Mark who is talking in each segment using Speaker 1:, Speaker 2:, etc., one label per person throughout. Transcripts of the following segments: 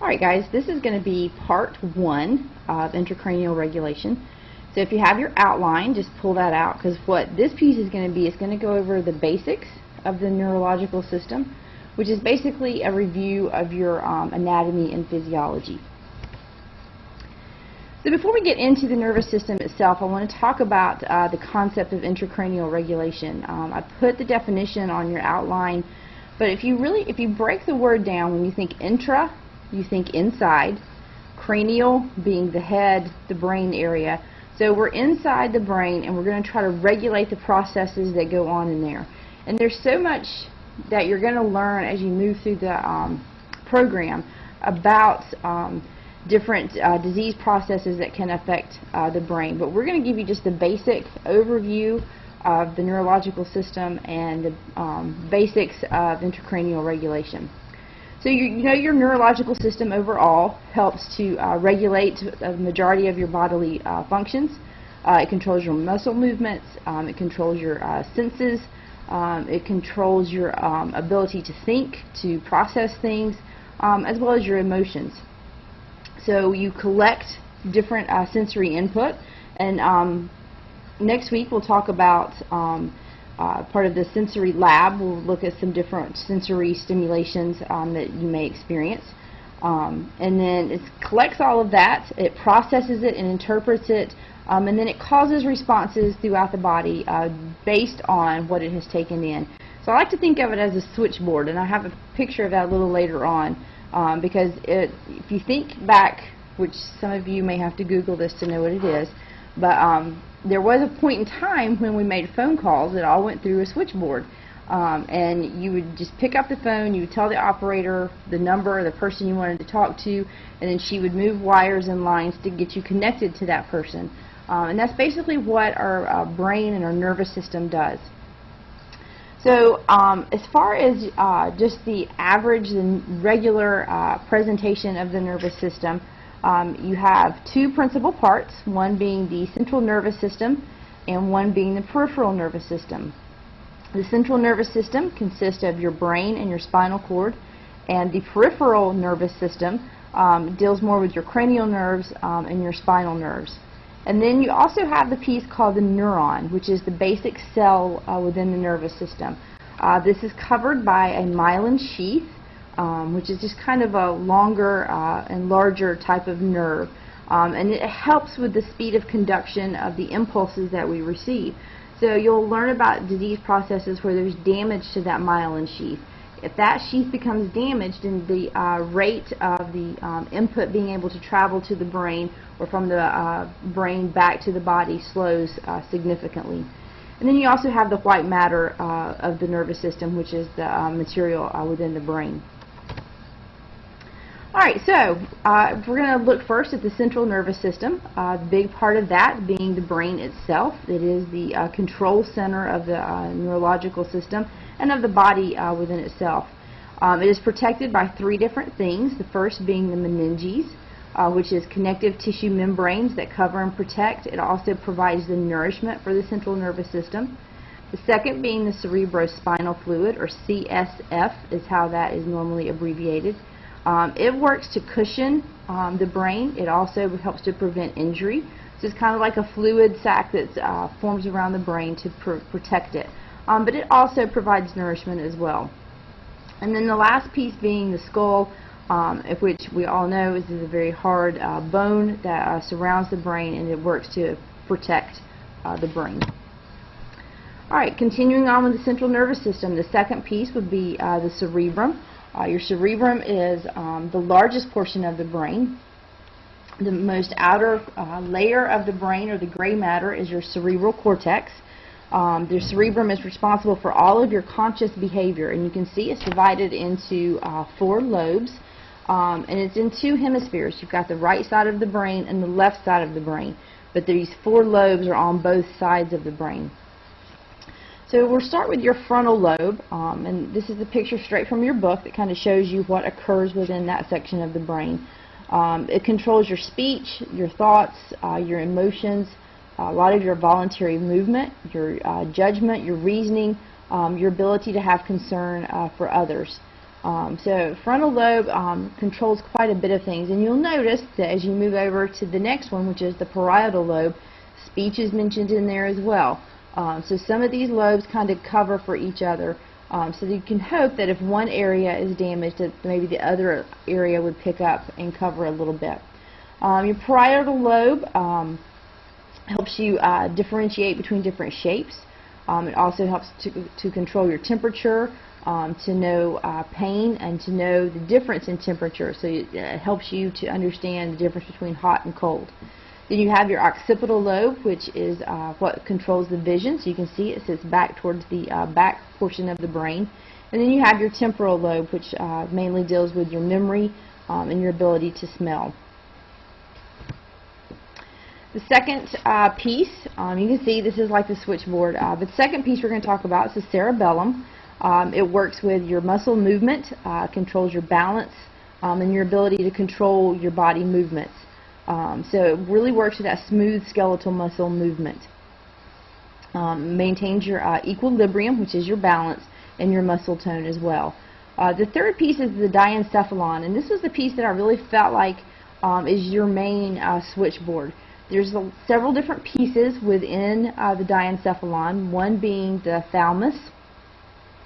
Speaker 1: Alright guys, this is going to be part one of intracranial regulation. So if you have your outline, just pull that out because what this piece is going to be is going to go over the basics of the neurological system, which is basically a review of your um, anatomy and physiology. So before we get into the nervous system itself, I want to talk about uh, the concept of intracranial regulation. Um, I put the definition on your outline, but if you really, if you break the word down, when you think intra, you think inside, cranial being the head, the brain area. So we're inside the brain and we're going to try to regulate the processes that go on in there. And there's so much that you're going to learn as you move through the um, program about um, different uh, disease processes that can affect uh, the brain. But we're going to give you just the basic overview of the neurological system and the um, basics of intracranial regulation. So you, you, know your neurological system overall helps to uh, regulate the majority of your bodily uh, functions. Uh, it controls your muscle movements. Um, it controls your uh, senses. Um, it controls your um, ability to think, to process things, um, as well as your emotions. So you collect different uh, sensory input, and um, next week we'll talk about um, uh, part of the sensory lab. We'll look at some different sensory stimulations um, that you may experience. Um, and then it collects all of that, it processes it and interprets it, um, and then it causes responses throughout the body uh, based on what it has taken in. So I like to think of it as a switchboard, and I have a picture of that a little later on um, because it, if you think back, which some of you may have to Google this to know what it is, but um, there was a point in time when we made phone calls that all went through a switchboard. Um, and you would just pick up the phone, you would tell the operator the number the person you wanted to talk to, and then she would move wires and lines to get you connected to that person. Um, and that's basically what our uh, brain and our nervous system does. So um, as far as uh, just the average and regular uh, presentation of the nervous system, um, you have two principal parts, one being the central nervous system and one being the peripheral nervous system. The central nervous system consists of your brain and your spinal cord, and the peripheral nervous system um, deals more with your cranial nerves um, and your spinal nerves. And then you also have the piece called the neuron, which is the basic cell uh, within the nervous system. Uh, this is covered by a myelin sheath, um, which is just kind of a longer uh, and larger type of nerve. Um, and it helps with the speed of conduction of the impulses that we receive. So you'll learn about disease processes where there's damage to that myelin sheath. If that sheath becomes damaged, then the uh, rate of the um, input being able to travel to the brain or from the uh, brain back to the body slows uh, significantly. And then you also have the white matter uh, of the nervous system, which is the uh, material within the brain. Alright, so uh, we're going to look first at the central nervous system. Uh, the big part of that being the brain itself. It is the uh, control center of the uh, neurological system and of the body uh, within itself. Um, it is protected by three different things. The first being the meninges, uh, which is connective tissue membranes that cover and protect. It also provides the nourishment for the central nervous system. The second being the cerebrospinal fluid, or CSF is how that is normally abbreviated. Um, it works to cushion um, the brain. It also helps to prevent injury. So it's kind of like a fluid sac that uh, forms around the brain to pr protect it. Um, but it also provides nourishment as well. And then the last piece being the skull, um, of which we all know is a very hard uh, bone that uh, surrounds the brain and it works to protect uh, the brain. Alright, continuing on with the central nervous system, the second piece would be uh, the cerebrum. Uh, your cerebrum is um, the largest portion of the brain. The most outer uh, layer of the brain, or the gray matter, is your cerebral cortex. Um, the cerebrum is responsible for all of your conscious behavior, and you can see it's divided into uh, four lobes, um, and it's in two hemispheres. You've got the right side of the brain and the left side of the brain, but these four lobes are on both sides of the brain. So we'll start with your frontal lobe, um, and this is a picture straight from your book that kind of shows you what occurs within that section of the brain. Um, it controls your speech, your thoughts, uh, your emotions, a lot of your voluntary movement, your uh, judgment, your reasoning, um, your ability to have concern uh, for others. Um, so frontal lobe um, controls quite a bit of things, and you'll notice that as you move over to the next one, which is the parietal lobe, speech is mentioned in there as well. Um, so some of these lobes kind of cover for each other. Um, so you can hope that if one area is damaged, that maybe the other area would pick up and cover a little bit. Um, your parietal lobe um, helps you uh, differentiate between different shapes. Um, it also helps to, to control your temperature, um, to know uh, pain, and to know the difference in temperature. So it, it helps you to understand the difference between hot and cold. Then you have your occipital lobe, which is uh, what controls the vision. So you can see it sits back towards the uh, back portion of the brain. And then you have your temporal lobe, which uh, mainly deals with your memory um, and your ability to smell. The second uh, piece, um, you can see this is like the switchboard. Uh, the second piece we're going to talk about is the cerebellum. Um, it works with your muscle movement, uh, controls your balance, um, and your ability to control your body movements. Um, so it really works with that smooth skeletal muscle movement. Um, maintains your uh, equilibrium, which is your balance, and your muscle tone as well. Uh, the third piece is the diencephalon, and this is the piece that I really felt like um, is your main uh, switchboard. There's a, several different pieces within uh, the diencephalon, one being the thalamus,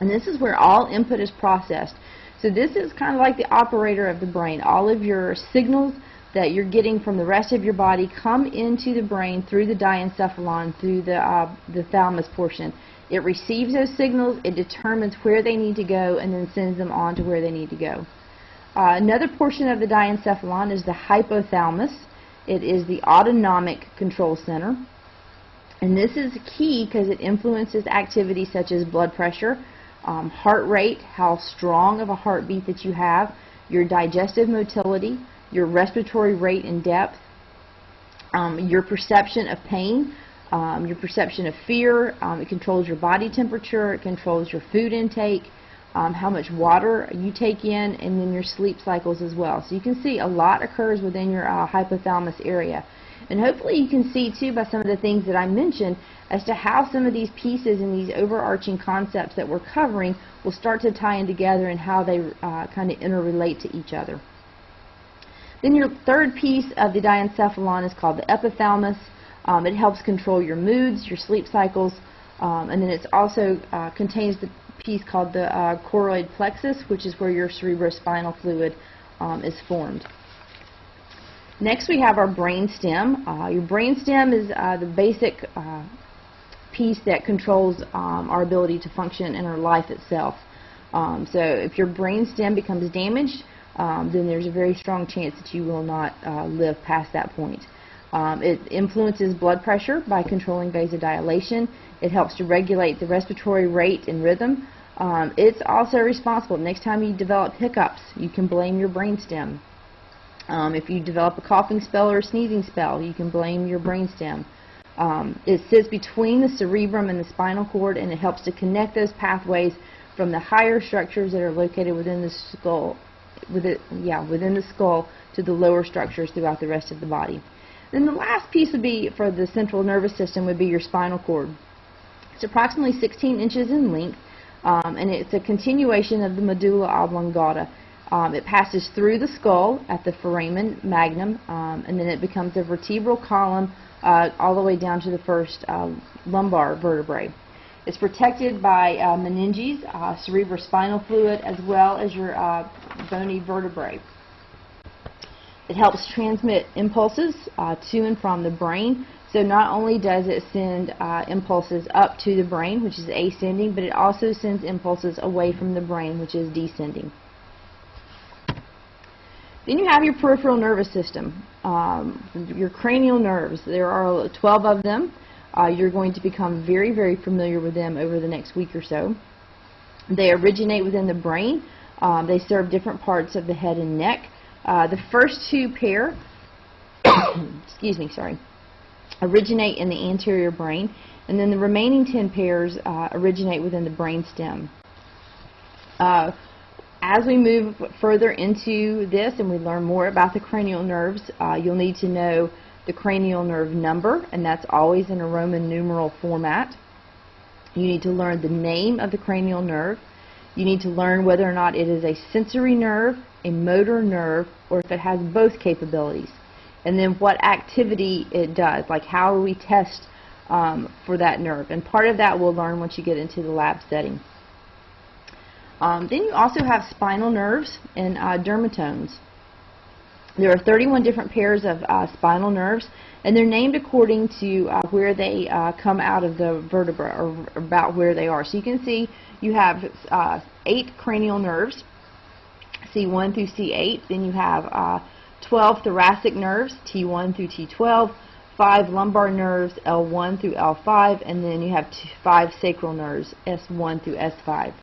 Speaker 1: and this is where all input is processed. So this is kind of like the operator of the brain. All of your signals that you're getting from the rest of your body come into the brain through the diencephalon, through the, uh, the thalamus portion. It receives those signals, it determines where they need to go, and then sends them on to where they need to go. Uh, another portion of the diencephalon is the hypothalamus. It is the autonomic control center. And this is key because it influences activities such as blood pressure, um, heart rate, how strong of a heartbeat that you have, your digestive motility, your respiratory rate and depth, um, your perception of pain, um, your perception of fear. Um, it controls your body temperature. It controls your food intake, um, how much water you take in, and then your sleep cycles as well. So you can see a lot occurs within your uh, hypothalamus area. And hopefully you can see too by some of the things that I mentioned as to how some of these pieces and these overarching concepts that we're covering will start to tie in together and how they uh, kind of interrelate to each other. Then your third piece of the diencephalon is called the epithalamus. Um, it helps control your moods, your sleep cycles, um, and then it also uh, contains the piece called the uh, choroid plexus, which is where your cerebrospinal fluid um, is formed. Next we have our brain stem. Uh, your brain stem is uh, the basic uh, piece that controls um, our ability to function in our life itself. Um, so if your brain stem becomes damaged, um, then there's a very strong chance that you will not uh, live past that point. Um, it influences blood pressure by controlling vasodilation. It helps to regulate the respiratory rate and rhythm. Um, it's also responsible. Next time you develop hiccups, you can blame your brainstem. Um, if you develop a coughing spell or a sneezing spell, you can blame your brainstem. Um, it sits between the cerebrum and the spinal cord, and it helps to connect those pathways from the higher structures that are located within the skull within, yeah, within the skull to the lower structures throughout the rest of the body. Then the last piece would be for the central nervous system would be your spinal cord. It's approximately 16 inches in length, um, and it's a continuation of the medulla oblongata. Um, it passes through the skull at the foramen magnum, um, and then it becomes a vertebral column uh, all the way down to the first uh, lumbar vertebrae. It's protected by uh, meninges, uh, cerebrospinal fluid, as well as your uh, bony vertebrae. It helps transmit impulses uh, to and from the brain. So not only does it send uh, impulses up to the brain, which is ascending, but it also sends impulses away from the brain, which is descending. Then you have your peripheral nervous system, um, your cranial nerves. There are 12 of them. Uh, you're going to become very, very familiar with them over the next week or so. They originate within the brain. Um, they serve different parts of the head and neck. Uh, the first two pair, excuse me, sorry, originate in the anterior brain, and then the remaining 10 pairs uh, originate within the brain stem. Uh, as we move further into this and we learn more about the cranial nerves, uh, you'll need to know the cranial nerve number, and that's always in a Roman numeral format. You need to learn the name of the cranial nerve. You need to learn whether or not it is a sensory nerve, a motor nerve, or if it has both capabilities. And then what activity it does, like how we test um, for that nerve. And part of that we'll learn once you get into the lab setting. Um, then you also have spinal nerves and uh, dermatomes. There are 31 different pairs of uh, spinal nerves, and they're named according to uh, where they uh, come out of the vertebra, or about where they are. So you can see you have uh, eight cranial nerves, C1 through C8. Then you have uh, 12 thoracic nerves, T1 through T12, 5 lumbar nerves, L1 through L5, and then you have 5 sacral nerves, S1 through S5.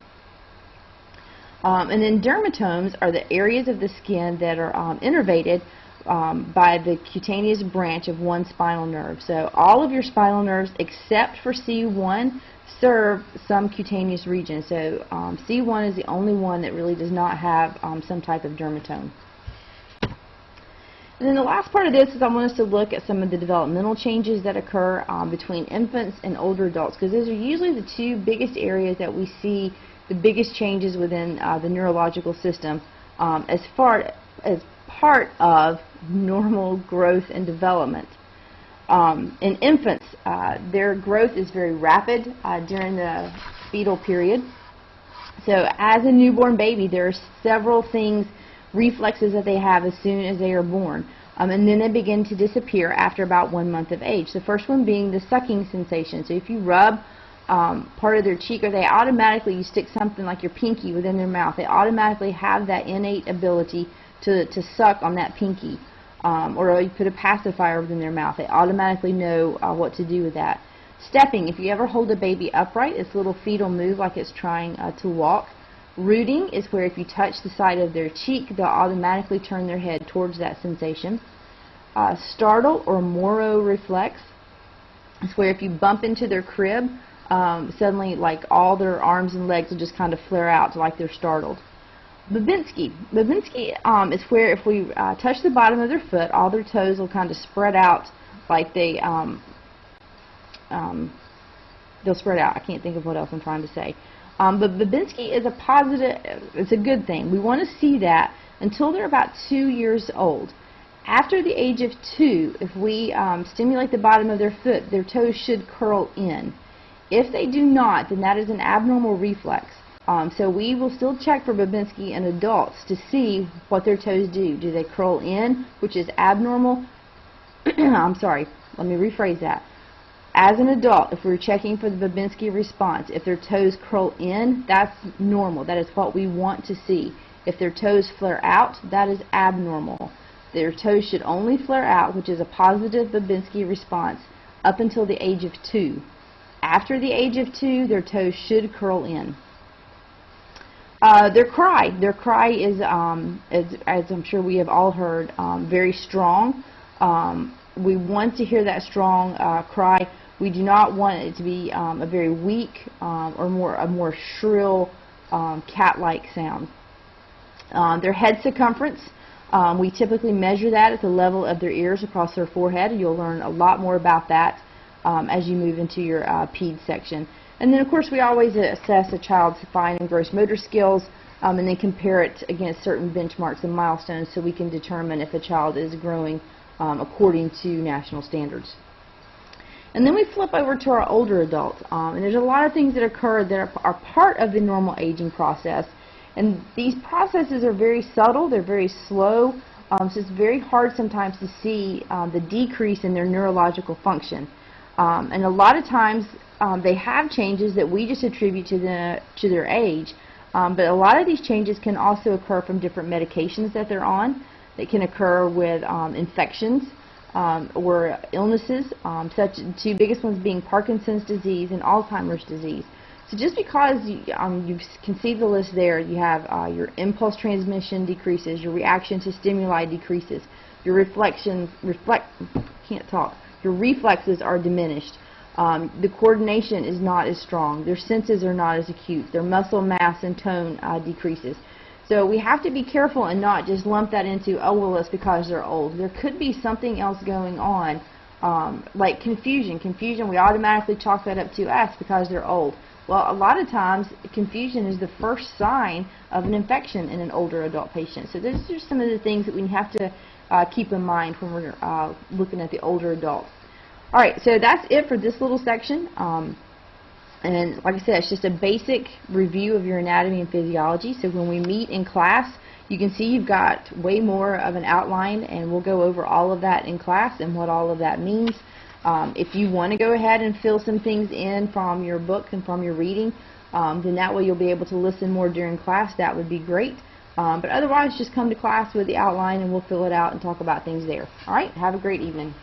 Speaker 1: Um, and then dermatomes are the areas of the skin that are um, innervated um, by the cutaneous branch of one spinal nerve. So all of your spinal nerves except for C1 serve some cutaneous region. So um, C1 is the only one that really does not have um, some type of dermatome. And then the last part of this is I want us to look at some of the developmental changes that occur um, between infants and older adults because those are usually the two biggest areas that we see the biggest changes within uh, the neurological system um, as far as part of normal growth and development. Um, in infants, uh, their growth is very rapid uh, during the fetal period. So as a newborn baby, there are several things, reflexes that they have as soon as they are born. Um, and then they begin to disappear after about one month of age. The first one being the sucking sensation. So if you rub um, part of their cheek or they automatically, you stick something like your pinky within their mouth, they automatically have that innate ability to, to suck on that pinky. Um, or you put a pacifier within their mouth, they automatically know uh, what to do with that. Stepping, if you ever hold a baby upright, it's little feet will move like it's trying uh, to walk. Rooting is where if you touch the side of their cheek, they'll automatically turn their head towards that sensation. Uh, startle or Moro reflex is where if you bump into their crib, um, suddenly like all their arms and legs will just kind of flare out like they're startled. Babinski. Babinski um, is where if we uh, touch the bottom of their foot, all their toes will kind of spread out like they um, um, they'll spread out. I can't think of what else I'm trying to say. Um, but Babinski is a positive, it's a good thing. We want to see that until they're about two years old. After the age of two, if we um, stimulate the bottom of their foot, their toes should curl in. If they do not, then that is an abnormal reflex. Um, so we will still check for Babinski in adults to see what their toes do. Do they curl in, which is abnormal? I'm sorry, let me rephrase that. As an adult, if we're checking for the Babinski response, if their toes curl in, that's normal. That is what we want to see. If their toes flare out, that is abnormal. Their toes should only flare out, which is a positive Babinski response, up until the age of 2. After the age of two, their toes should curl in. Uh, their cry, their cry is, um, as, as, I'm sure we have all heard, um, very strong. Um, we want to hear that strong uh, cry. We do not want it to be um, a very weak um, or more a more shrill um, cat-like sound. their head circumference, we typically measure that at the level of their ears across their forehead. You'll learn a lot more about that um, as you move into your uh, PED section. And then, of course, we always assess a child's fine and gross motor skills um, and then compare it against certain benchmarks and milestones so we can determine if a child is growing um, according to national standards. And then we flip over to our older adults. Um, and there's a lot of things that occur that are, are, part of the normal aging process. And these processes are very subtle, they're very slow, um, so it's very hard sometimes to see um, the decrease in their neurological function. Um, and a lot of times um, they have changes that we just attribute to, the, to their age. Um, but a lot of these changes can also occur from different medications that they're on. They can occur with um, infections um, or illnesses, um, such two biggest ones being Parkinson's disease and Alzheimer's disease. So just because you, you can see the list there, you have uh, your impulse transmission decreases, your reaction to stimuli decreases, your reflections, reflect, can't talk, your reflexes are diminished. Um, the coordination is not as strong. Their senses are not as acute. Their muscle mass and tone uh, decreases. So we have to be careful and not just lump that into, oh, well, it's because they're old. There could be something else going on, um, like confusion. Confusion, we automatically chalk that up to us because they're old. Well, a lot of times, confusion is the first sign of an infection in an older adult patient. So those are some of the things that we have to uh, keep in mind when we're uh, looking at the older adults. All right, so that's it for this little section. Um, and like I said, it's just a basic review of your anatomy and physiology. So when we meet in class, you can see you've got way more of an outline, and we'll go over all of that in class and what all of that means. Um, if you want to go ahead and fill some things in from your book and from your reading, um, then that way you'll be able to listen more during class. That would be great. Um, but otherwise, just come to class with the outline and we'll fill it out and talk about things there. All right, have a great evening.